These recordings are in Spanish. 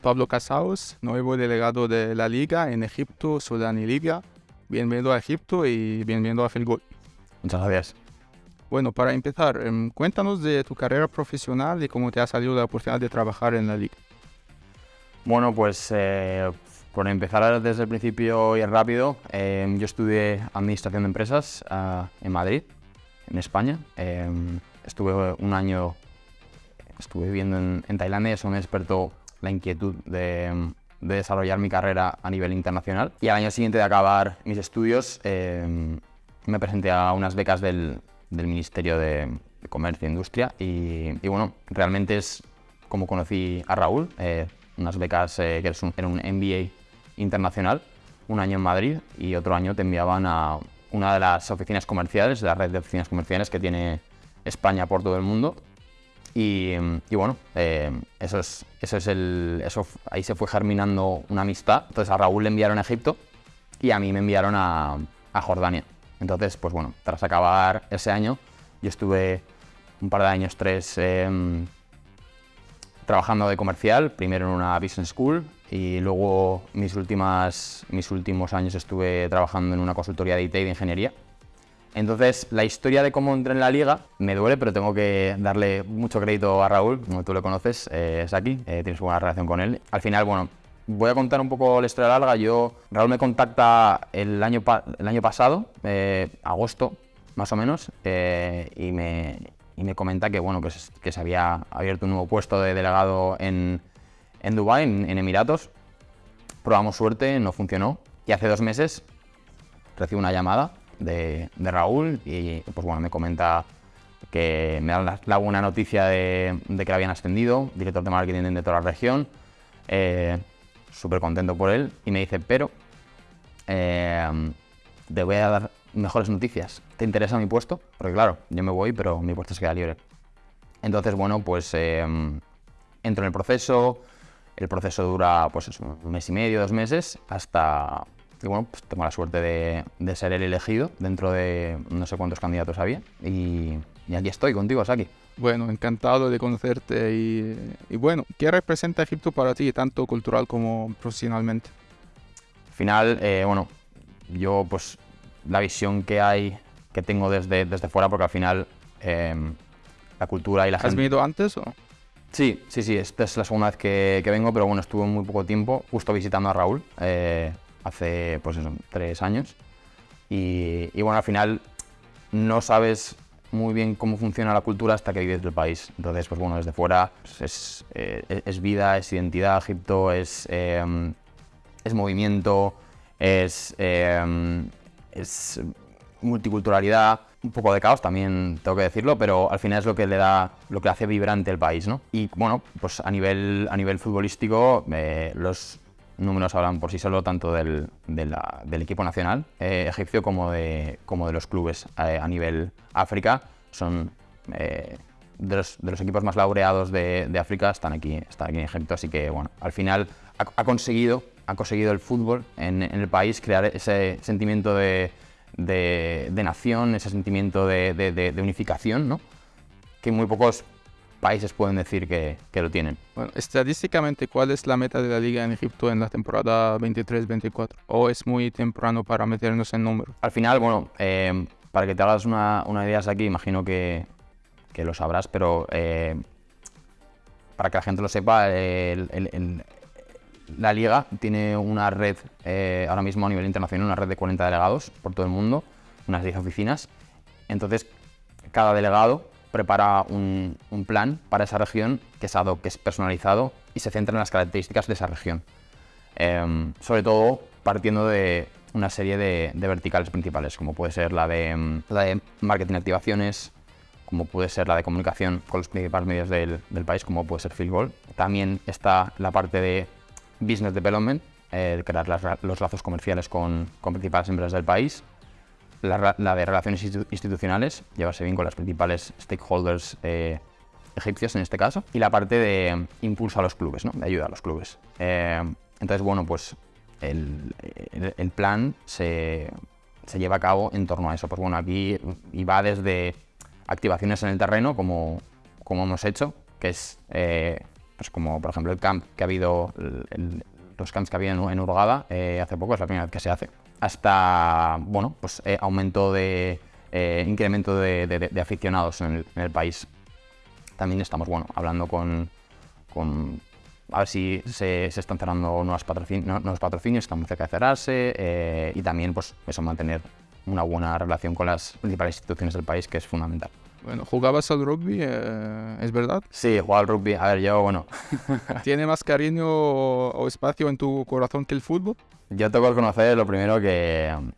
Pablo Casaus, nuevo delegado de la Liga en Egipto, Sudán y Libia. Bienvenido a Egipto y bienvenido a Filgol. Muchas gracias. Bueno, para empezar, em, cuéntanos de tu carrera profesional y cómo te ha salido la oportunidad de trabajar en la Liga. Bueno, pues eh, por empezar desde el principio y rápido, em, yo estudié Administración de Empresas ah, en Madrid, en España. Em, estuve un año, estuve viviendo en, en Tailandia, eso me despertó la inquietud de, desarrollar mi carrera a nivel internacional. Y al año siguiente de acabar mis estudios, em, me presenté a unas becas del, Ministerio de, Comercio e Industria y, bueno, realmente es como conocí a Raúl, eh, unas becas eh, que eran un MBA internacional, un año en Madrid y otro año te enviaban a una de las oficinas comerciales, de la red de oficinas comerciales que tiene España por todo el mundo. Y, bueno, eh, eso es, eso es el, eso, ahí se fue germinando una amistad. Entonces a Raúl le enviaron a Egipto y a mí me enviaron a, Jordania. Entonces, pues bueno, tras acabar ese año, yo estuve un par de años, tres, em, trabajando de comercial, primero en una business school y luego mis, últimas, mis últimos años estuve trabajando en una consultoría de IT y de ingeniería. Entonces, la historia de cómo entré en la liga me duele, pero tengo que darle mucho crédito a Raúl, como tú lo conoces, eh, es aquí, eh, tienes buena relación con él. Al final, bueno, voy a contar un poco la historia larga. Yo, Raúl me contacta el año, el año pasado, eh, agosto más o menos, y me, y me comenta que, bueno, que, se había abierto un nuevo puesto de delegado en, en Dubái, en, Emiratos. Probamos suerte, no funcionó. Y hace dos meses recibo una llamada de, Raúl y pues bueno, me comenta que me da la, buena noticia de, que le habían ascendido, director de marketing de toda la región. Eh, Súper contento por él y me dice, pero eh, te voy a dar mejores noticias. ¿Te interesa mi puesto? Porque claro, yo me voy, pero mi puesto se queda libre. Entonces, bueno, pues em, entro en el proceso. El proceso dura pues un mes y medio, dos meses, hasta que bueno, pues tengo la suerte de, ser el elegido dentro de no sé cuántos candidatos había. Y, aquí estoy contigo, Saki. Bueno, encantado de conocerte y, y, bueno, ¿qué representa Egipto para ti, tanto cultural como profesionalmente? Al final, eh, bueno, yo pues la visión que hay, que tengo desde, desde fuera, porque al final em, la cultura y la gente... ¿Has venido antes o...? Sí, sí, sí, esta es la segunda vez que, que vengo, pero bueno, estuve muy poco tiempo justo visitando a Raúl, eh, hace pues eso, tres años. Y, y, bueno, al final no sabes muy bien cómo funciona la cultura hasta que vives del país. Entonces, pues bueno, desde fuera pues, es, eh, es, vida, es identidad, Egipto es, em, es movimiento, es em, es multiculturalidad, un poco de caos también tengo que decirlo, pero al final es lo que le da, lo que hace vibrante el país, ¿no? Y bueno, pues a nivel, a nivel futbolístico eh, los números hablan por sí solo tanto del, del equipo nacional eh, egipcio como de, como de los clubes eh, a nivel África. Son de los, de, los, equipos más laureados de, de, África, están aquí, están aquí en Egipto, así que bueno, al final ha, conseguido ha conseguido el fútbol en, el país crear ese sentimiento de, nación, ese sentimiento de, unificación, ¿no? que muy pocos países pueden decir que, lo tienen. Bueno, estadísticamente, ¿cuál es la meta de la liga en Egipto en la temporada 23-24? ¿O es muy temprano para meternos en números? Al final, bueno, eh, para que te hagas una, idea aquí, imagino que, lo sabrás, pero eh, para que la gente lo sepa, el, la liga tiene una red, eh, ahora mismo a nivel internacional, una red de 40 delegados por todo el mundo, unas 10 oficinas. Entonces, cada delegado prepara un, plan para esa región que es, personalizado y se centra en las características de esa región. Em, sobre todo partiendo de una serie de, verticales principales, como puede ser la de, de marketing activaciones, como puede ser la de comunicación con los principales medios del, país, como puede ser Field También está la parte de Business Development, eh, crear los lazos comerciales con, principales empresas del país, la, de relaciones institucionales, llevarse bien con las principales stakeholders eh, egipcios en este caso, y la parte de impulso a los clubes, ¿no? de ayuda a los clubes. Eh, entonces, bueno, pues el, plan se, lleva a cabo en torno a eso. Pues bueno, aquí y va desde activaciones en el terreno, como, como hemos hecho, que es pues como por ejemplo el camp que ha habido, los camps que había en, en Urgada eh, hace poco, es la primera vez que se hace, hasta, bueno, pues eh, aumento de, incremento de, aficionados en el, país. También estamos, bueno, hablando con, con a ver si se, están cerrando nuevos, nuevos patrocinios, estamos cerca de cerrarse y también, pues, eso, mantener una buena relación con las principales instituciones del país, que es fundamental. Bueno, ¿jugabas al rugby? Eh, ¿Es verdad? Sí, jugaba al rugby. A ver, yo, bueno. ¿Tiene más cariño o espacio en tu corazón que el fútbol? Yo tengo que reconocer lo primero que mm,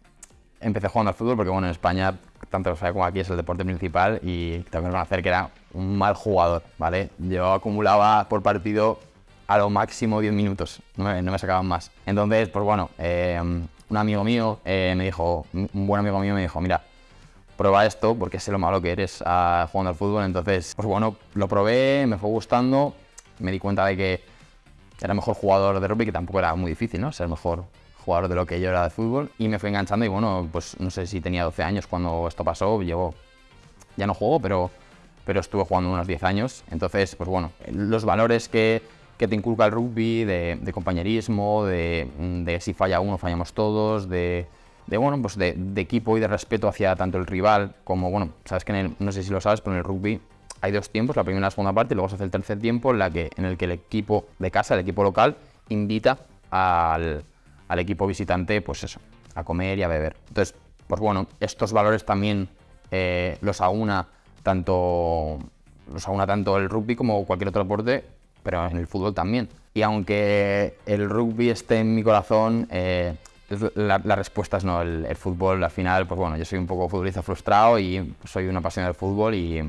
empecé jugando al fútbol porque, bueno, en España, tanto como aquí, es el deporte principal y tengo que reconocer que era un mal jugador, ¿vale? Yo acumulaba por partido a lo máximo 10 minutos, no me, no me sacaban más. Entonces, pues bueno, eh, un amigo mío eh, me dijo, un buen amigo mío me dijo, mira, prueba esto porque sé lo malo que eres a, jugando al fútbol. Entonces, pues bueno, lo probé, me fue gustando, me di cuenta de que era mejor jugador de rugby, que tampoco era muy difícil, ¿no? Ser el mejor jugador de lo que yo era de fútbol. Y me fui enganchando y bueno, pues no sé si tenía 12 años cuando esto pasó, llevo, ya no juego, pero, pero estuve jugando unos 10 años. Entonces, pues bueno, los valores que, que te inculca el rugby, de, compañerismo, de, de si falla uno, fallamos todos, de de, bueno, pues de, equipo y de respeto hacia tanto el rival como, bueno, sabes que no sé si lo sabes, pero en el rugby hay dos tiempos, la primera y la segunda parte, y luego se hace el tercer tiempo en, la que, en el que el equipo de casa, el equipo local, invita al, equipo visitante, pues eso, a comer y a beber. Entonces, pues bueno, estos valores también eh, los aúna tanto los aúna tanto el rugby como cualquier otro deporte, pero en el fútbol también. Y aunque el rugby esté en mi corazón, eh, la, respuesta es no, el, fútbol al final, pues bueno, yo soy un poco futbolista frustrado y soy una pasión del fútbol y,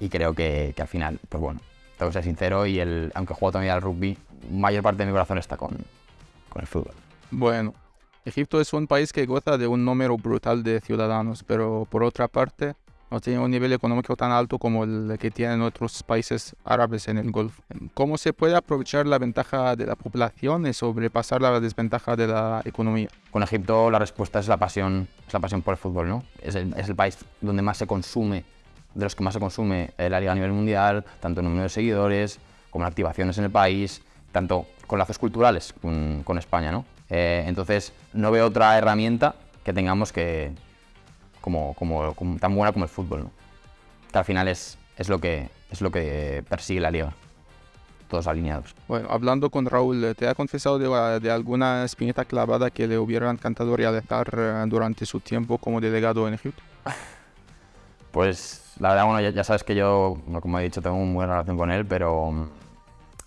y creo que, que, al final, pues bueno, tengo que ser sincero y el, aunque juego también al rugby, mayor parte de mi corazón está con, con el fútbol. Bueno, Egipto es un país que goza de un número brutal de ciudadanos, pero por otra parte, no tiene un nivel económico tan alto como el que tienen otros países árabes en el Golfo. ¿Cómo se puede aprovechar la ventaja de la población y sobrepasar la desventaja de la economía? Con Egipto la respuesta es la pasión, es la pasión por el fútbol, ¿no? Es el, es el país donde más se consume, de los que más se consume la liga a nivel mundial, tanto en número de seguidores como en activaciones en el país, tanto con lazos culturales con, con España, ¿no? Eh, entonces no veo otra herramienta que tengamos que, como, como, tan buena como el fútbol, ¿no? que al final es, es, lo que, es lo que persigue la liga, todos alineados. Bueno, hablando con Raúl, ¿te ha confesado de, de alguna espineta clavada que le hubiera encantado realizar eh, durante su tiempo como delegado en Egipto? Pues la verdad, bueno, ya, sabes que yo, como he dicho, tengo una buena relación con él, pero mm,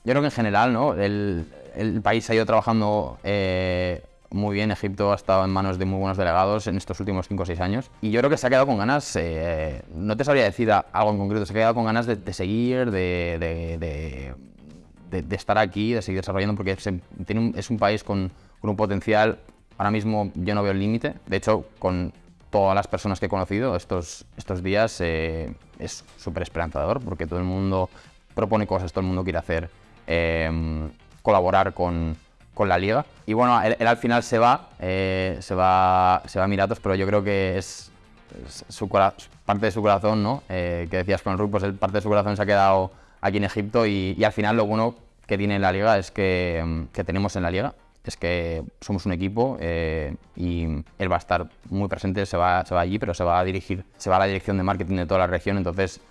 yo creo que en general, ¿no? El, el país ha ido trabajando eh, muy bien. Egipto ha estado en manos de muy buenos delegados en estos últimos 5 o 6 años. Y yo creo que se ha quedado con ganas, eh, no te sabría decir algo en concreto, se ha quedado con ganas de, seguir, de, de, estar aquí, de seguir desarrollando, porque tiene es un país con, con, un potencial. Ahora mismo yo no veo el límite. De hecho, con todas las personas que he conocido estos, estos días eh, es súper esperanzador, porque todo el mundo propone cosas, todo el mundo quiere hacer, eh, colaborar con con la liga. Y bueno, él, al final se va, eh, se va, se va a Emiratos, pero yo creo que es, su, parte de su corazón, ¿no? Eh, que decías con el pues el, parte de su corazón se ha quedado aquí en Egipto y, al final lo bueno que tiene la liga es que, mm, que tenemos en la liga es que somos un equipo eh, y él va a estar muy presente, se va, se va allí, pero se va a dirigir, se va a la dirección de marketing de toda la región, entonces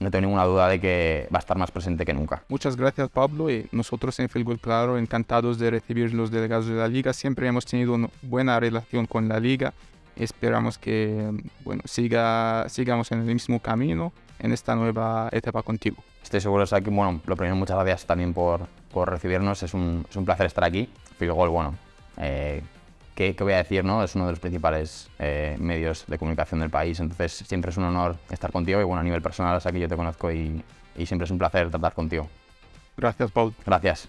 no tengo ninguna duda de que va a estar más presente que nunca. Muchas gracias Pablo y nosotros en Filgol Claro encantados de recibir los delegados de la liga. Siempre hemos tenido una buena relación con la liga. Esperamos que bueno, siga, sigamos en el mismo camino en esta nueva etapa contigo. Estoy seguro, de que bueno, lo primero, muchas gracias también por, por recibirnos. Es un, es un placer estar aquí. Filgol, bueno, eh, ¿qué, voy a decir? No? Es uno de los principales eh, medios de comunicación del país, entonces siempre es un honor estar contigo y bueno, a nivel personal, sea que yo te conozco y, y siempre es un placer tratar contigo. Gracias, Paul. Gracias.